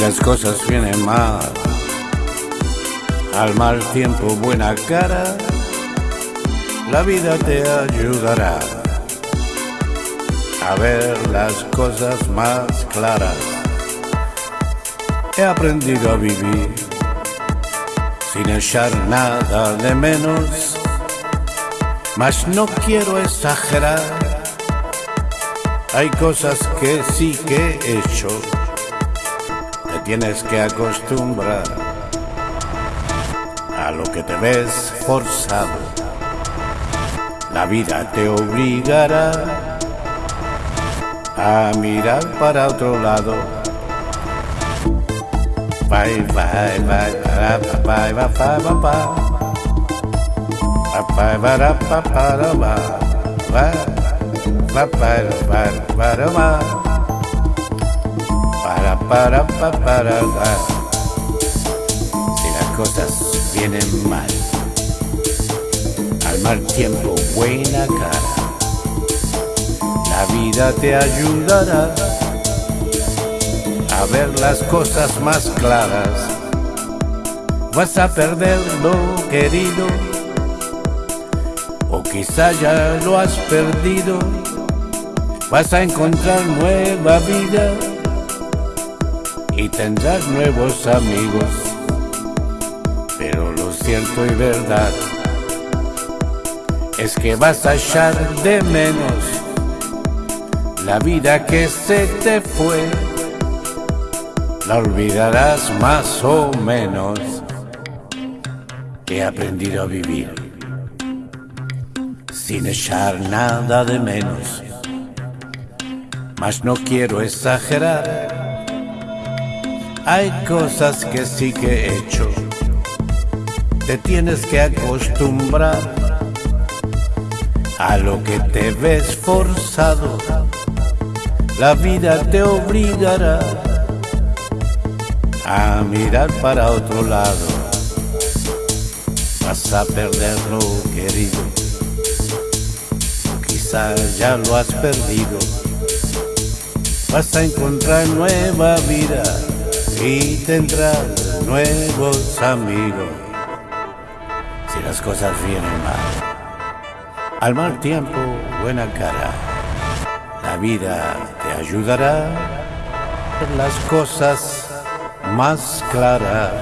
Las cosas vienen mal, al mal tiempo buena cara, la vida te ayudará a ver las cosas más claras. He aprendido a vivir sin echar nada de menos, mas no quiero exagerar. Hay cosas que sí que he hecho, tienes que acostumbrar a lo que te ves forzado. La vida te obligará a mirar para otro lado. Bye, bye, bye, bye, bye, bye, bye, bye. Ba-ba-da-ba-ba-da-ba. Ba-ba-da-ba-ba-da-ba para para para si las cosas vienen mal al mal tiempo buena cara. La vida te ayudará a ver las cosas más claras. Vas a perder lo querido o quizá ya lo has perdido. Vas a encontrar nueva vida y tendrás nuevos amigos. Pero lo cierto y verdad es que vas a echar de menos la vida que se te fue. La olvidarás más o menos. He aprendido a vivir sin echar nada de menos mas no quiero exagerar. Hay cosas que sí que he hecho, te tienes que acostumbrar a lo que te ves forzado. La vida te obligará a mirar para otro lado. Vas a perder lo querido, quizás ya lo has perdido vas a encontrar nueva vida y tendrás nuevos amigos. Si las cosas vienen mal, al mal tiempo, buena cara. La vida te ayudará ver las cosas más claras.